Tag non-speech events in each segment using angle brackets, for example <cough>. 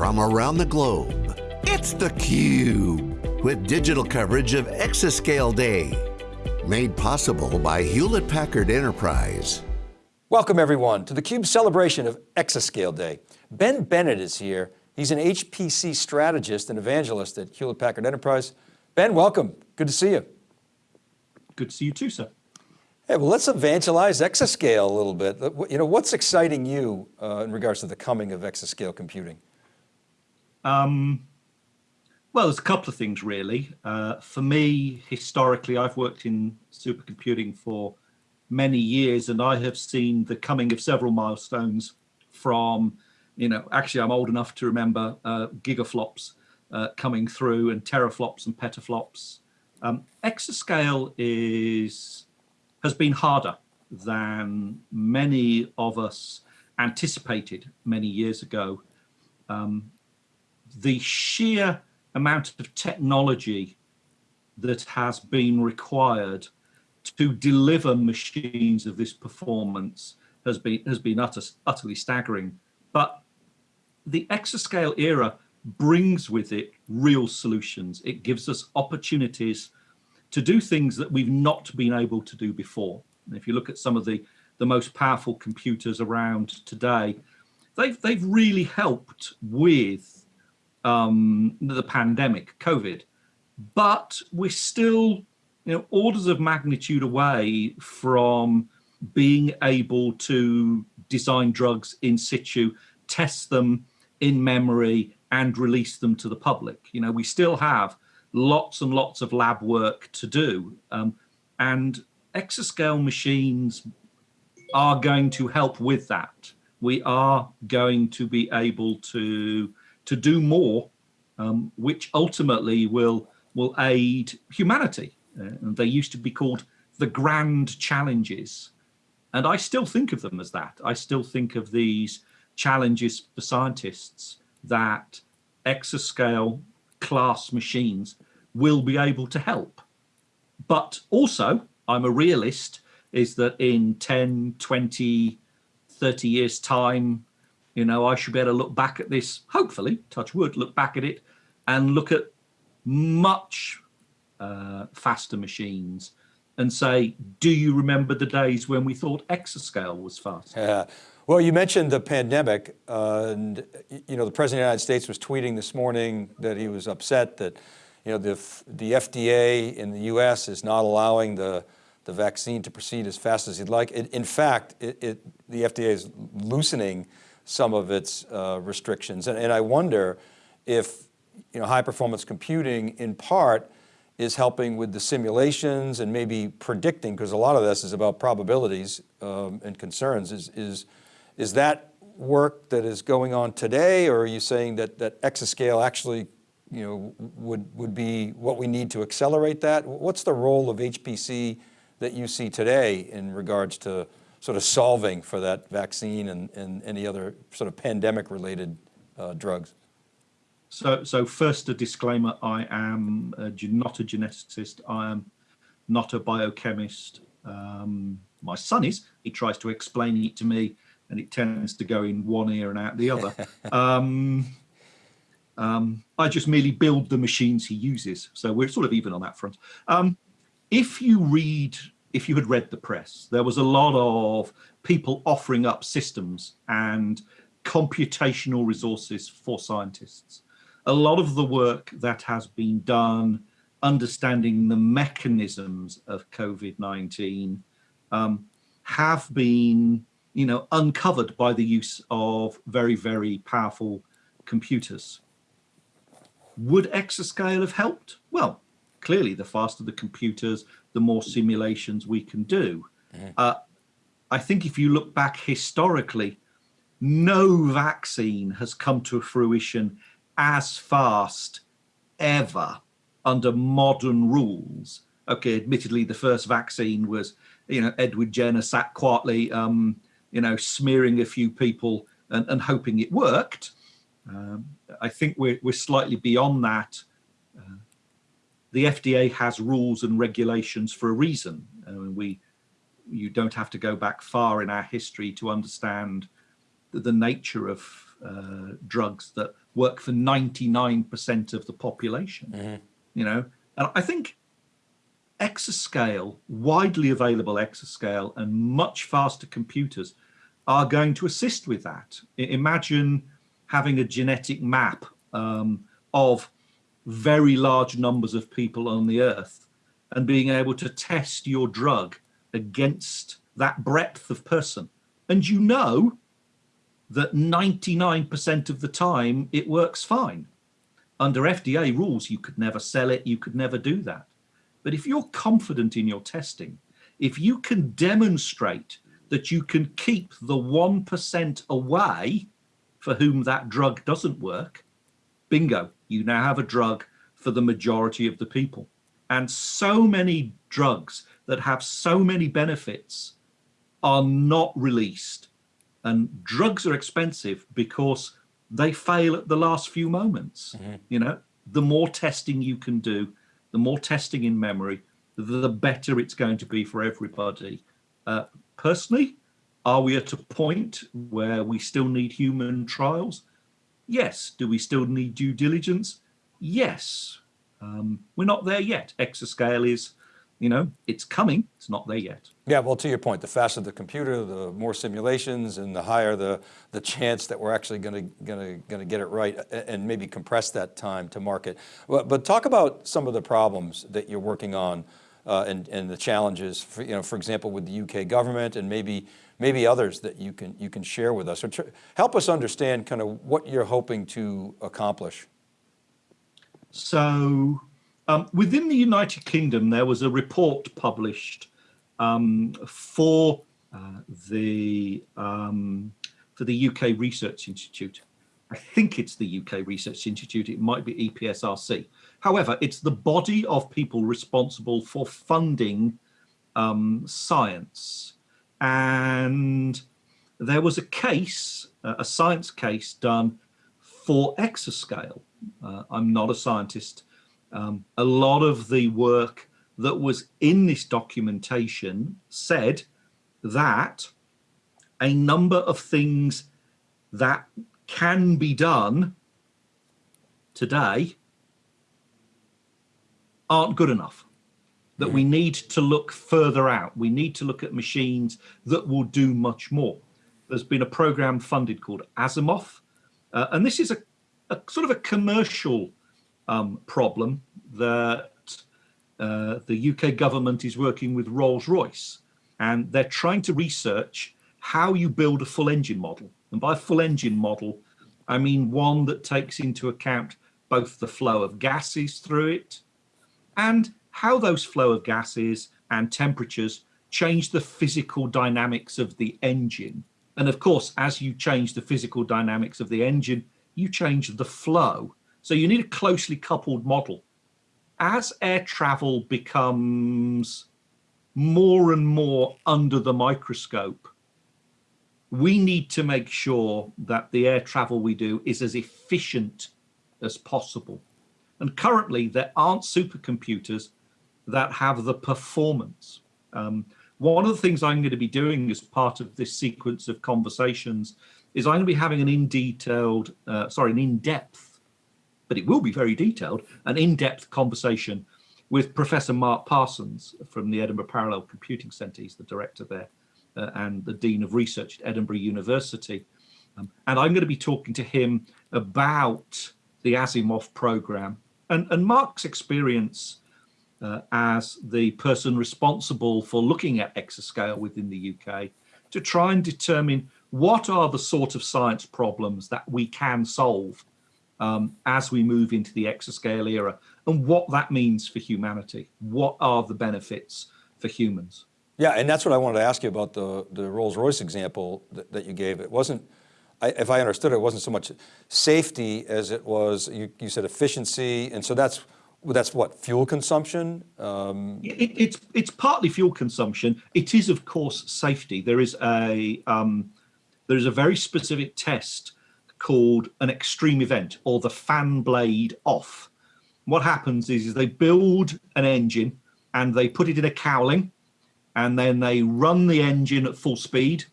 from around the globe. It's theCUBE, with digital coverage of Exascale Day. Made possible by Hewlett Packard Enterprise. Welcome everyone to theCUBE celebration of Exascale Day. Ben Bennett is here. He's an HPC strategist and evangelist at Hewlett Packard Enterprise. Ben, welcome, good to see you. Good to see you too, sir. Hey, well, let's evangelize exascale a little bit. You know, what's exciting you uh, in regards to the coming of exascale computing? Um, well, there's a couple of things really. Uh, for me, historically, I've worked in supercomputing for many years and I have seen the coming of several milestones from, you know, actually I'm old enough to remember uh, gigaflops uh, coming through and teraflops and petaflops. Um, exascale is has been harder than many of us anticipated many years ago. Um, the sheer amount of technology that has been required to deliver machines of this performance has been has been utter, utterly staggering. But the exascale era brings with it real solutions. It gives us opportunities to do things that we've not been able to do before. And if you look at some of the, the most powerful computers around today, they've, they've really helped with um, the pandemic, COVID, but we're still you know, orders of magnitude away from being able to design drugs in situ, test them in memory and release them to the public. You know, we still have lots and lots of lab work to do. Um, and exascale machines are going to help with that. We are going to be able to, to do more, um, which ultimately will, will aid humanity. Uh, and they used to be called the grand challenges. And I still think of them as that. I still think of these challenges for scientists that exascale class machines will be able to help. But also, I'm a realist, is that in 10, 20, 30 years time, you know, I should be able to look back at this, hopefully, touch wood, look back at it and look at much uh, faster machines and say, do you remember the days when we thought exascale was fast? Yeah. Well, you mentioned the pandemic, uh, and you know the President of the United States was tweeting this morning that he was upset that you know the the FDA in the U.S. is not allowing the the vaccine to proceed as fast as he'd like. It, in fact, it, it, the FDA is loosening some of its uh, restrictions, and, and I wonder if you know high performance computing in part is helping with the simulations and maybe predicting, because a lot of this is about probabilities um, and concerns. Is, is, is that work that is going on today, or are you saying that, that exascale actually you know, would, would be what we need to accelerate that? What's the role of HPC that you see today in regards to sort of solving for that vaccine and, and any other sort of pandemic related uh, drugs? So, so first a disclaimer, I am a, not a geneticist, I am not a biochemist. Um, my son is, he tries to explain it to me and it tends to go in one ear and out the other. <laughs> um, um, I just merely build the machines he uses. So we're sort of even on that front. Um, if you read, if you had read the press, there was a lot of people offering up systems and computational resources for scientists a lot of the work that has been done understanding the mechanisms of COVID-19 um, have been, you know, uncovered by the use of very, very powerful computers. Would exascale have helped? Well, clearly the faster the computers, the more simulations we can do. Mm. Uh, I think if you look back historically, no vaccine has come to fruition as fast ever under modern rules. Okay, admittedly, the first vaccine was, you know, Edward Jenner sat quietly, um, you know, smearing a few people and, and hoping it worked. Um, I think we're, we're slightly beyond that. The FDA has rules and regulations for a reason. I mean, we, you don't have to go back far in our history to understand the, the nature of uh, drugs that work for 99% of the population. Mm-hmm. You know, and I think exascale, widely available exascale, and much faster computers are going to assist with that. Imagine having a genetic map um, of very large numbers of people on the earth and being able to test your drug against that breadth of person. And you know that 99% of the time it works fine. Under FDA rules, you could never sell it, you could never do that. But if you're confident in your testing, if you can demonstrate that you can keep the 1% away for whom that drug doesn't work, bingo, you now have a drug for the majority of the people. And so many drugs that have so many benefits are not released. And drugs are expensive because they fail at the last few moments. Mm-hmm. You know, the more testing you can do, the more testing in memory, the better it's going to be for everybody. Uh, personally, are we at a point where we still need human trials? Yes. Do we still need due diligence? Yes. Um, we're not there yet. Exascale is you know, it's coming, it's not there yet. Yeah, well, to your point, the faster the computer, the more simulations and the higher the, the chance that we're actually going to, going to, going to get it right and maybe compress that time to market. But, but talk about some of the problems that you're working on uh, and, and the challenges, for, you know, for example, with the UK government and maybe, maybe others that you can, you can share with us or help us understand kind of what you're hoping to accomplish. So um, within the United Kingdom, there was a report published um, for uh, the um, for the UK Research Institute. I think it's the UK Research Institute. It might be EPSRC. However, it's the body of people responsible for funding um, science. And there was a case, uh, a science case done for exascale. Uh, I'm not a scientist, um, a lot of the work that was in this documentation said that a number of things that can be done today aren't good enough that we need to look further out. We need to look at machines that will do much more. There's been a program funded called ASiMoV uh, and this is a, a, sort of a commercial um, problem that uh, the UK government is working with Rolls Royce and they're trying to research how you build a full engine model. And by full engine model, I mean one that takes into account both the flow of gases through it and how those flow of gases and temperatures change the physical dynamics of the engine. And of course, as you change the physical dynamics of the engine, you change the flow so you need a closely coupled model. As air travel becomes more and more under the microscope, we need to make sure that the air travel we do is as efficient as possible. And currently, there aren't supercomputers that have the performance. Um, one of the things I'm going to be doing as part of this sequence of conversations is I'm going to be having an in detailed, uh, sorry, an in-depth but it will be very detailed, an in-depth conversation with Professor Mark Parsons from the Edinburgh Parallel Computing Centre. He's the director there uh, and the Dean of Research at Edinburgh University. Um, and I'm going to be talking to him about the ASiMoV program and, and Mark's experience uh, as the person responsible for looking at exascale within the UK to try and determine what are the sort of science problems that we can solve um, as we move into the exascale era and what that means for humanity. What are the benefits for humans? Yeah, and that's what I wanted to ask you about the, the Rolls-Royce example that, that, you gave. It wasn't, I, if I understood it, it wasn't so much safety as it was, you, you said efficiency, and so that's that's what fuel consumption. Um... It, it's it's partly fuel consumption. It is of course safety. There is a um, there is a very specific test called an extreme event or the fan blade off. What happens is, is they build an engine and they put it in a cowling and then they run the engine at full speed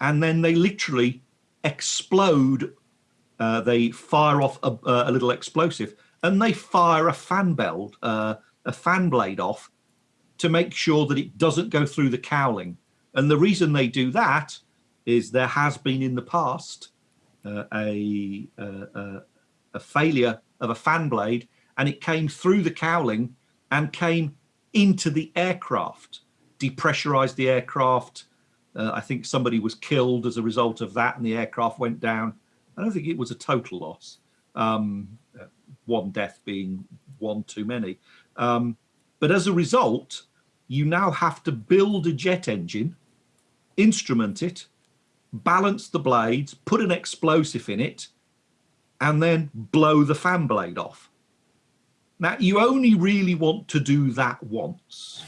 and then they literally explode, uh, they fire off a, a, little explosive and they fire a fan belt, uh, a fan blade off to make sure that it doesn't go through the cowling. And the reason they do that is there has been in the past uh, a, a, a failure of a fan blade and it came through the cowling and came into the aircraft, depressurized the aircraft. Uh, I think somebody was killed as a result of that and the aircraft went down. I don't think it was a total loss. Um, one death being one too many. Um, but as a result, you now have to build a jet engine, instrument it, balance the blades, put an explosive in it, and then blow the fan blade off. Now, you only really want to do that once.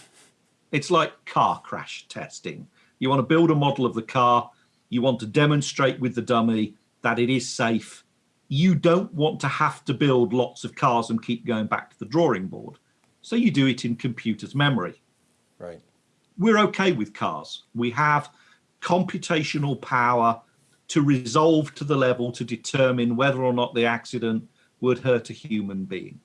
It's like car crash testing. You want to build a model of the car, you want to demonstrate with the dummy that it is safe. You don't want to have to build lots of cars and keep going back to the drawing board. So you do it in computer's memory. Right. We're okay with cars. We have computational power to resolve to the level to determine whether or not the accident would hurt a human being.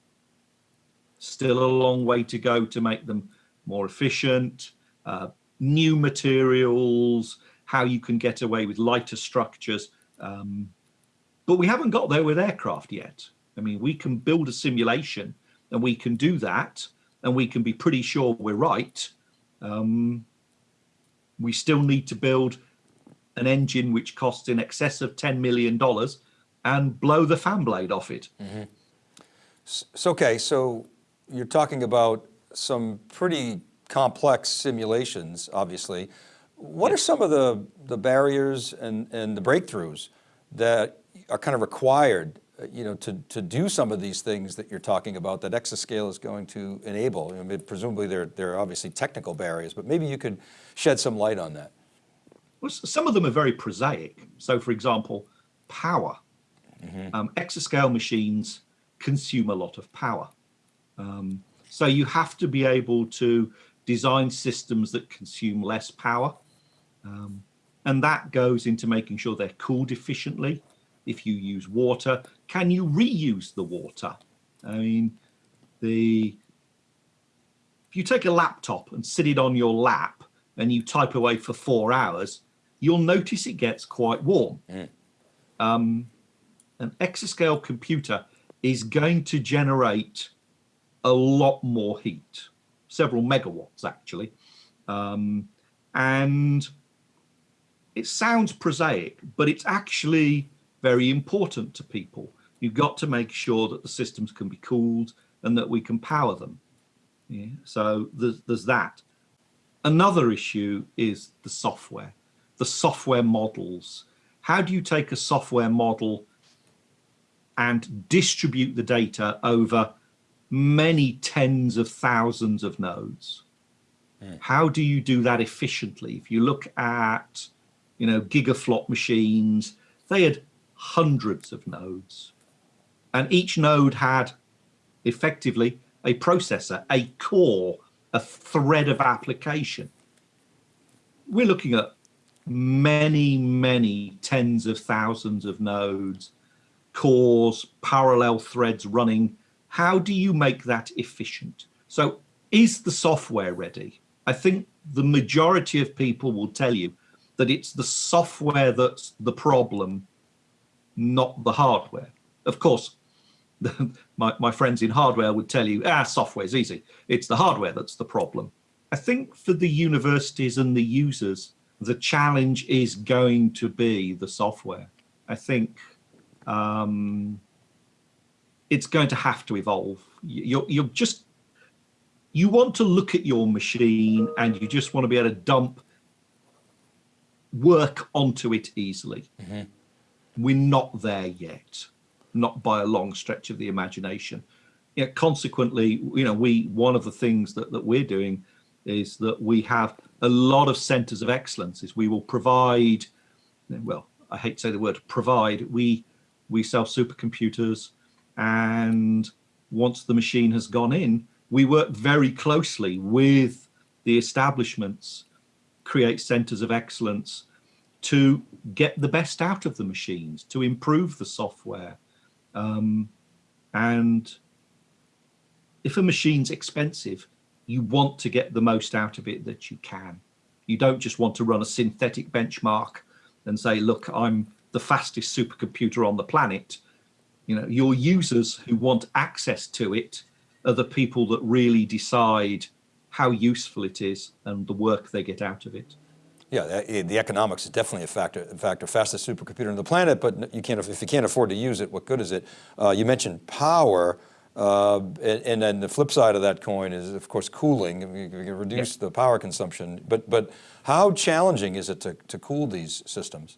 Still a long way to go to make them more efficient, uh, new materials, how you can get away with lighter structures. Um, but we haven't got there with aircraft yet. I mean, we can build a simulation and we can do that and we can be pretty sure we're right. Um, we still need to build an engine which costs in excess of $10 million and blow the fan blade off it. Mm -hmm. So, okay, so you're talking about some pretty complex simulations, obviously. What yes. are some of the, the barriers and, and the breakthroughs that are kind of required uh, you know, to, to do some of these things that you're talking about that Exascale is going to enable? I mean, presumably there, there are obviously technical barriers, but maybe you could shed some light on that. Well, some of them are very prosaic. So for example, power. Mm -hmm. um, exascale machines consume a lot of power. Um, so you have to be able to design systems that consume less power. Um, and that goes into making sure they're cooled efficiently if you use water, can you reuse the water? I mean, the if you take a laptop and sit it on your lap and you type away for four hours, you'll notice it gets quite warm. Mm. Um, an exascale computer is going to generate a lot more heat, several megawatts actually. Um, and it sounds prosaic, but it's actually very important to people. You've got to make sure that the systems can be cooled and that we can power them. Yeah, so there's, there's that. Another issue is the software, the software models. How do you take a software model and distribute the data over many tens of thousands of nodes? How do you do that efficiently? If you look at, you know, gigaflop machines, they had hundreds of nodes. And each node had effectively a processor, a core, a thread of application. We're looking at many, many tens of thousands of nodes, cores, parallel threads running. How do you make that efficient? So is the software ready? I think the majority of people will tell you that it's the software that's the problem not the hardware. Of course, <laughs> my, my friends in hardware would tell you, ah, software is easy. It's the hardware that's the problem. I think for the universities and the users, the challenge is going to be the software. I think um, it's going to have to evolve. You're, you're just, you want to look at your machine and you just want to be able to dump work onto it easily. Mm -hmm we're not there yet, not by a long stretch of the imagination. Consequently, you know, we one of the things that, that we're doing is that we have a lot of centers of excellences. We will provide, well, I hate to say the word provide, we we sell supercomputers and once the machine has gone in, we work very closely with the establishments, create centers of excellence to get the best out of the machines, to improve the software. Um, and if a machine's expensive, you want to get the most out of it that you can. You don't just want to run a synthetic benchmark and say, look, I'm the fastest supercomputer on the planet. You know, your users who want access to it are the people that really decide how useful it is and the work they get out of it. Yeah, the, the economics is definitely a factor. In fact, fastest supercomputer on the planet, but you can't if you can't afford to use it, what good is it? Uh, you mentioned power, uh, and, and, then the flip side of that coin is, of course, cooling. You can reduce the power consumption, but but how challenging is it to to cool these systems?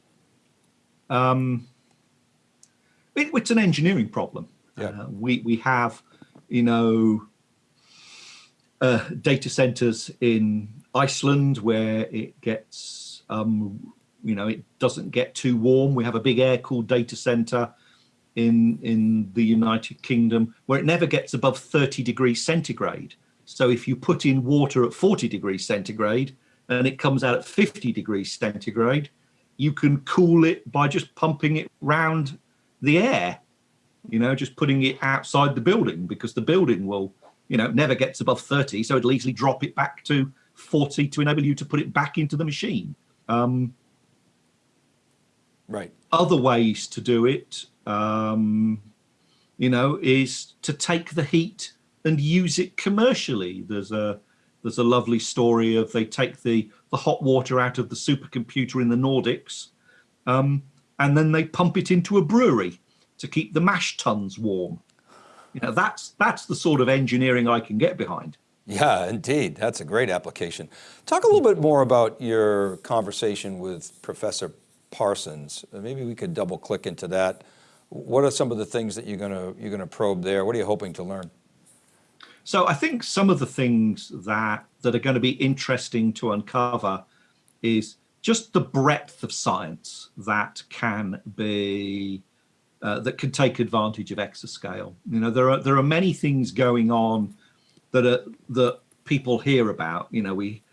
Um, it, it's an engineering problem. Yeah. Uh, we we have, you know, uh, data centers in Iceland where it gets, um, you know, it doesn't get too warm. We have a big air-cooled data center in in the United Kingdom where it never gets above 30 degrees centigrade. So if you put in water at 40 degrees centigrade and it comes out at 50 degrees centigrade, you can cool it by just pumping it round the air, you know, just putting it outside the building because the building will, you know, never gets above 30. So it'll easily drop it back to 40 to enable you to put it back into the machine. Um, right. Other ways to do it, um, you know, is to take the heat and use it commercially. There's a there's a lovely story of they take the the hot water out of the supercomputer in the Nordics, um, and then they pump it into a brewery to keep the mash tuns warm. You know, that's that's the sort of engineering I can get behind. Yeah, indeed. That's a great application. Talk a little bit more about your conversation with Professor Parsons. Maybe we could double click into that. What are some of the things that you're going to you're going to probe there? What are you hoping to learn? So I think some of the things that that are going to be interesting to uncover is just the breadth of science that can be uh, that can take advantage of exascale. You know, there are there are many things going on that are that people hear about. You know, we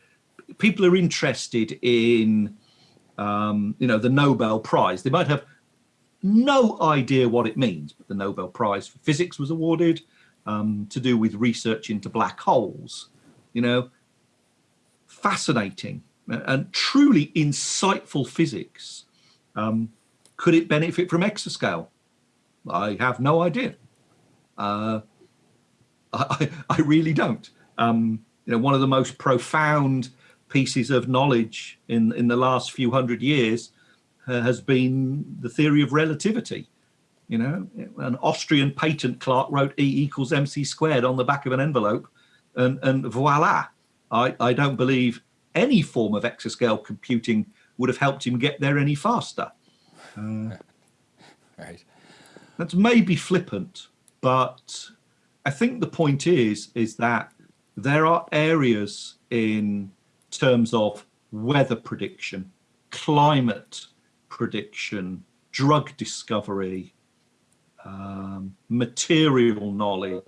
people are interested in um, you know the Nobel Prize. They might have no idea what it means, but the Nobel Prize for Physics was awarded um, to do with research into black holes. You know, fascinating and truly insightful physics. Um, could it benefit from exascale? I have no idea. Uh, I, I really don't. Um, you know, one of the most profound pieces of knowledge in, in the last few hundred years uh, has been the theory of relativity. You know, an Austrian patent clerk wrote E equals mc squared on the back of an envelope and, and voila. I, I don't believe any form of exascale computing would have helped him get there any faster. Uh, <laughs> right. That's maybe flippant, but I think the point is, is that there are areas in terms of weather prediction, climate prediction, drug discovery, um, material knowledge,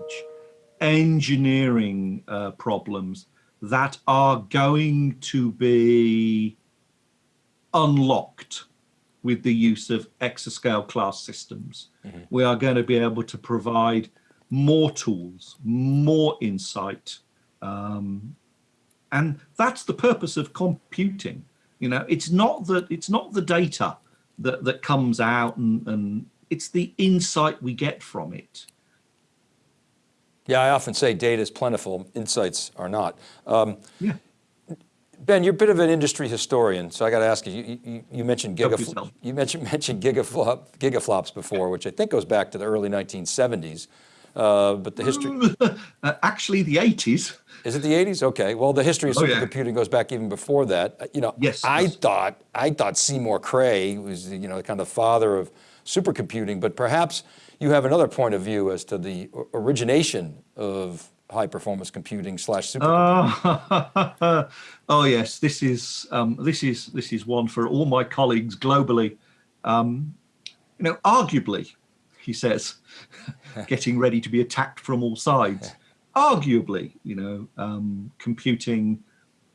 engineering uh, problems that are going to be unlocked with the use of exascale class systems. Mm -hmm. We are going to be able to provide more tools, more insight. Um, and that's the purpose of computing. You know, it's not that it's not the data that, that comes out and, and it's the insight we get from it. Yeah, I often say data is plentiful, insights are not. Um, yeah. Ben, you're a bit of an industry historian, so I got to ask you, you, you, you mentioned gigaflops, you mentioned, <laughs> mentioned gigaflop, gigaflops before, which I think goes back to the early 1970s. Uh, but the history... <laughs> uh, actually the 80s. Is it the 80s? Okay. Well, the history of oh, supercomputing yeah. goes back even before that. Uh, you know, yes, I yes. thought I thought Seymour Cray was you know the kind of the father of supercomputing, but perhaps you have another point of view as to the origination of high performance computing slash supercomputing. <laughs> Uh, oh yes, this is um, this is this is one for all my colleagues globally. Um, you know, arguably, he says, <laughs> getting ready to be attacked from all sides. Arguably, you know, um, computing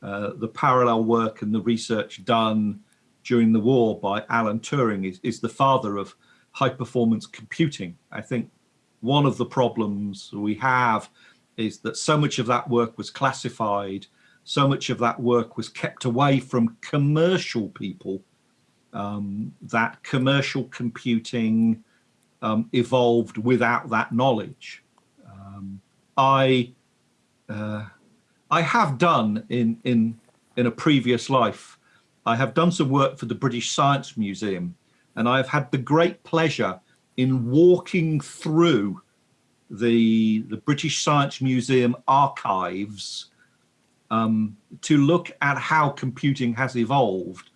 uh, the parallel work and the research done during the war by Alan Turing is, is the father of high performance computing. I think one of the problems we have is that so much of that work was classified, so much of that work was kept away from commercial people, um, that commercial computing um, evolved without that knowledge. Um, I uh, I have done in in in a previous life. I have done some work for the British Science Museum, and I have had the great pleasure in walking through the the British Science Museum archives um, to look at how computing has evolved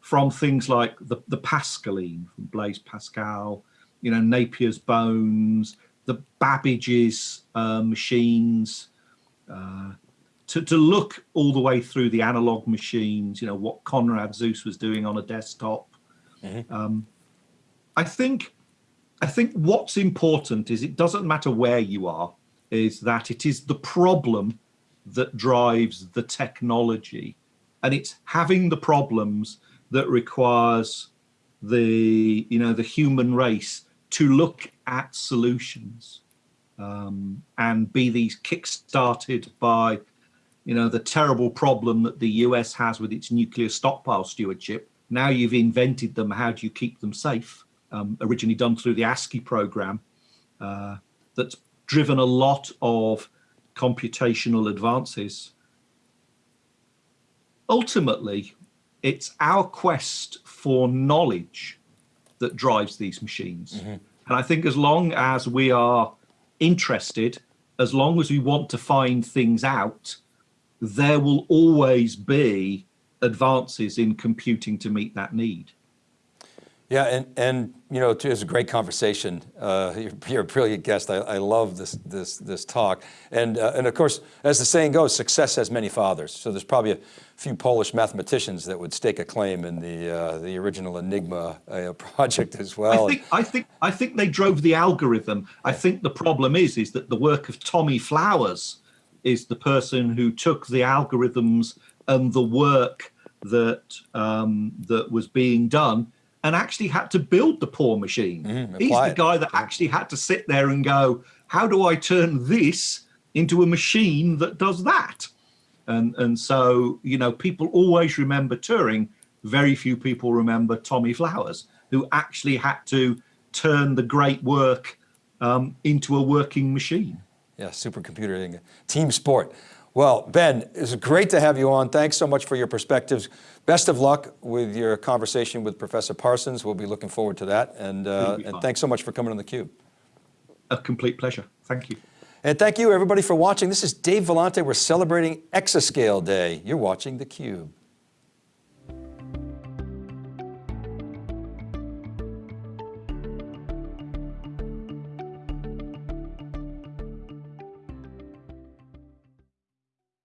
from things like the, the Pascaline from Blaise Pascal, you know, Napier's bones, the Babbage's uh, machines, uh, to, to look all the way through the analog machines, you know, what Konrad Zuse was doing on a desktop. Mm -hmm. um, I think, I think what's important is it doesn't matter where you are, is that it is the problem that drives the technology. And it's having the problems that requires the, you know, the human race to look at solutions um, and be these kick-started by, you know, the terrible problem that the US has with its nuclear stockpile stewardship. Now you've invented them, how do you keep them safe? Um, originally done through the ASCI program, uh, that's driven a lot of computational advances. Ultimately, it's our quest for knowledge that drives these machines. Mm -hmm. And I think as long as we are interested, as long as we want to find things out, there will always be advances in computing to meet that need. Yeah, and, and you know, it's a great conversation. Uh, you're, you're, a brilliant guest. I, I, love this, this, this talk. And, uh, and of course, as the saying goes, success has many fathers. So there's probably a few Polish mathematicians that would stake a claim in the, uh, the original Enigma uh, <laughs> project as well. I think, I, think, I think they drove the algorithm. I think the problem is, is that the work of Tommy Flowers is the person who took the algorithms and the work that, um, that was being done and actually had to build the poor machine. Mm, He's the guy that actually had to sit there and go, how do I turn this into a machine that does that? And, and so, you know, people always remember Turing. Very few people remember Tommy Flowers, who actually had to turn the great work um, into a working machine. Yeah, supercomputer, team sport. Well, Ben, it's great to have you on. Thanks so much for your perspectives. Best of luck with your conversation with Professor Parsons. We'll be looking forward to that. And, uh, and thanks so much for coming on theCUBE. A complete pleasure. Thank you. And thank you everybody for watching. This is Dave Vellante. We're celebrating Exascale Day. You're watching theCUBE.